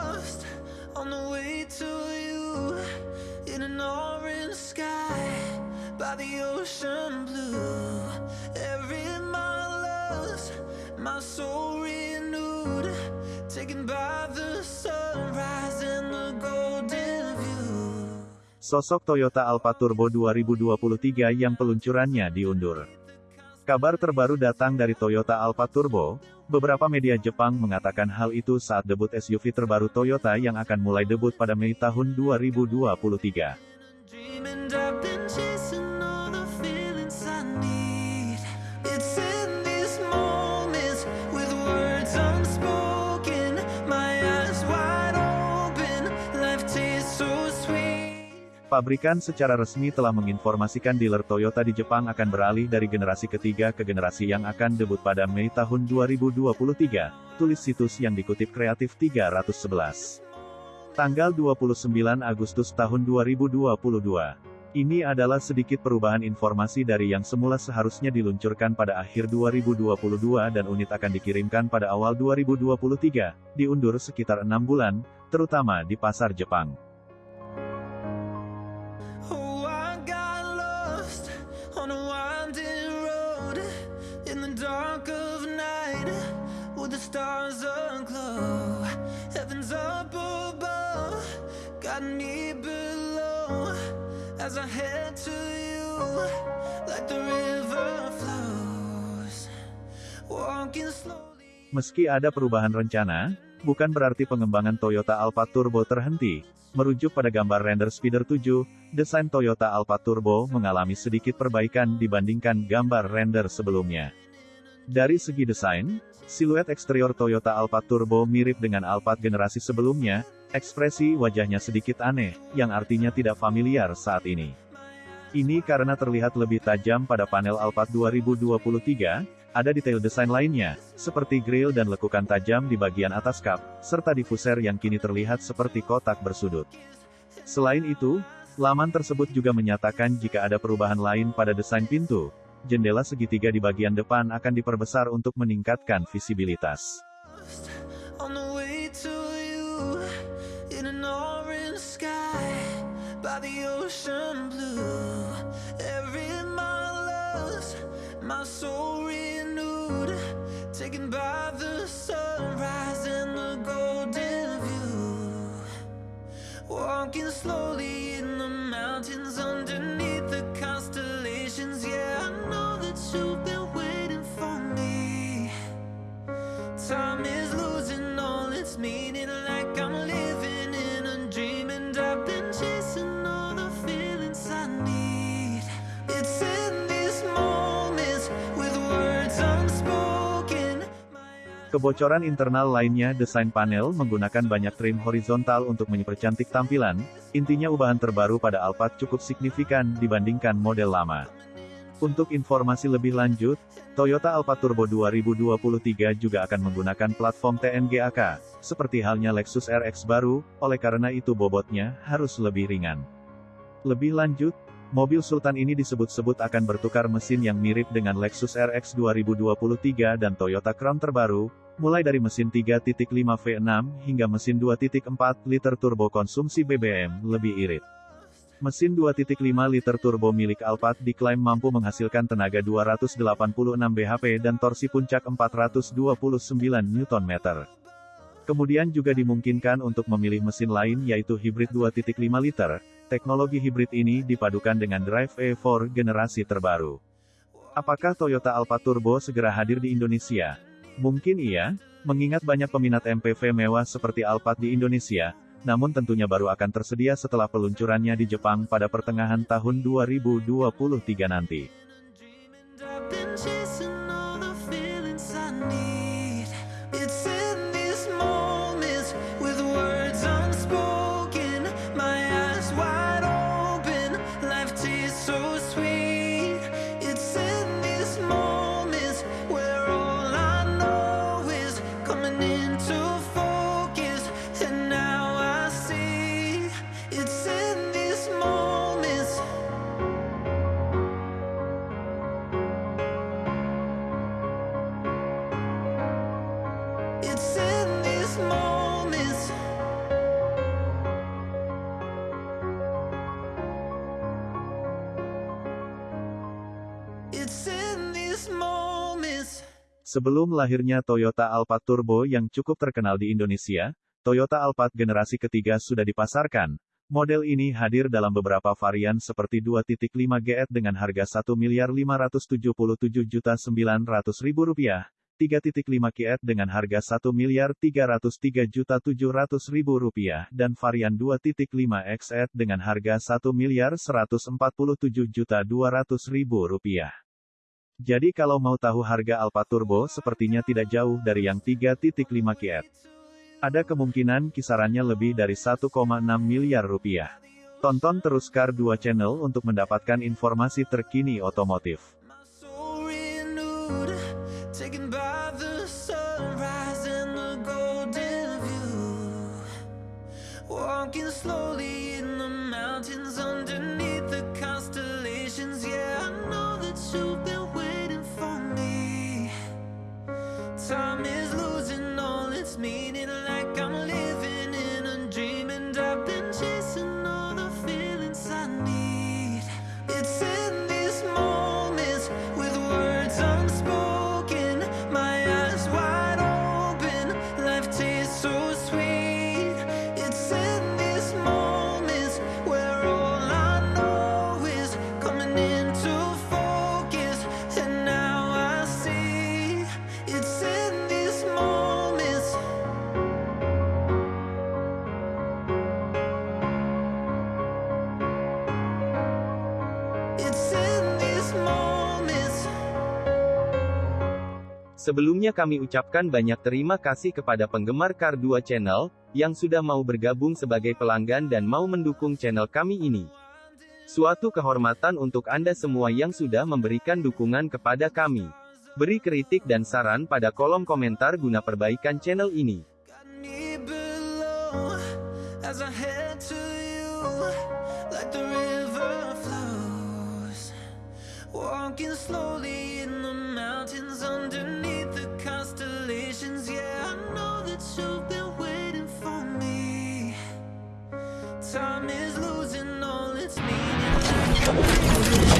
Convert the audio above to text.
lost on the way to you in an orange sky by the ocean blue. Every mile lost, my soul renewed, taken by the sunrise and the golden view. Sosok Toyota Alphard Turbo 2023 yang peluncurannya diundur. Kabar terbaru datang dari Toyota Alphard Turbo. Beberapa media Jepang mengatakan hal itu saat debut SUV terbaru Toyota yang akan mulai debut pada Mei tahun 2023. Pabrikan secara resmi telah menginformasikan dealer Toyota di Jepang akan beralih dari generasi ketiga ke generasi yang akan debut pada Mei tahun 2023, tulis situs yang dikutip Kreatif 311. Tanggal 29 Agustus tahun 2022. Ini adalah sedikit perubahan informasi dari yang semula seharusnya diluncurkan pada akhir 2022 dan unit akan dikirimkan pada awal 2023, diundur sekitar enam bulan, terutama di pasar Jepang. Meski ada perubahan rencana, bukan berarti pengembangan Toyota Alphard Turbo terhenti. Merujuk pada gambar render Speeder 7, desain Toyota Alphard Turbo mengalami sedikit perbaikan dibandingkan gambar render sebelumnya. Dari segi desain, siluet eksterior Toyota Alphard Turbo mirip dengan Alphard generasi sebelumnya, ekspresi wajahnya sedikit aneh, yang artinya tidak familiar saat ini. Ini karena terlihat lebih tajam pada panel Alphard 2023, ada detail desain lainnya, seperti grill dan lekukan tajam di bagian atas kap, serta diffuser yang kini terlihat seperti kotak bersudut. Selain itu, laman tersebut juga menyatakan jika ada perubahan lain pada desain pintu, jendela segitiga di bagian depan akan diperbesar untuk meningkatkan visibilitas. In an orange sky by the ocean blue. Every mile lost, my soul renewed, taken by the sunrise and the golden view. Walking slowly in the mountains Kebocoran internal lainnya desain panel menggunakan banyak trim horizontal untuk mempercantik tampilan, intinya ubahan terbaru pada Alphard cukup signifikan dibandingkan model lama. Untuk informasi lebih lanjut, Toyota Alphard Turbo 2023 juga akan menggunakan platform TNGAK, seperti halnya Lexus RX baru, oleh karena itu bobotnya harus lebih ringan. Lebih lanjut, mobil Sultan ini disebut-sebut akan bertukar mesin yang mirip dengan Lexus RX 2023 dan Toyota Crown terbaru, mulai dari mesin 3.5 V6 hingga mesin 2.4 liter turbo konsumsi BBM lebih irit. Mesin 2.5 liter turbo milik Alphard diklaim mampu menghasilkan tenaga 286 bhp dan torsi puncak 429 Nm. Kemudian juga dimungkinkan untuk memilih mesin lain yaitu hibrid 2.5 liter. Teknologi hibrid ini dipadukan dengan drive E4 generasi terbaru. Apakah Toyota Alphard Turbo segera hadir di Indonesia? Mungkin iya, mengingat banyak peminat MPV mewah seperti Alphard di Indonesia, namun tentunya baru akan tersedia setelah peluncurannya di Jepang pada pertengahan tahun 2023 nanti. Sebelum lahirnya Toyota Alphard Turbo yang cukup terkenal di Indonesia, Toyota Alphard generasi ketiga sudah dipasarkan. Model ini hadir dalam beberapa varian seperti 2.5 GS dengan harga Rp1.577.900.000, 3.5 KF dengan harga Rp1.303.700.000 dan varian 2.5 XF dengan harga Rp1.147.200.000. Jadi kalau mau tahu harga Alfa Turbo sepertinya tidak jauh dari yang 3.5 KF. Ada kemungkinan kisarannya lebih dari 1,6 miliar rupiah. Tonton terus Car 2 Channel untuk mendapatkan informasi terkini otomotif. It's Sebelumnya kami ucapkan banyak terima kasih kepada penggemar Car 2 Channel, yang sudah mau bergabung sebagai pelanggan dan mau mendukung channel kami ini. Suatu kehormatan untuk Anda semua yang sudah memberikan dukungan kepada kami. Beri kritik dan saran pada kolom komentar guna perbaikan channel ini. Walking slowly in the mountains underneath the constellations. Yeah, I know that you've been waiting for me. Time is losing all its meaning.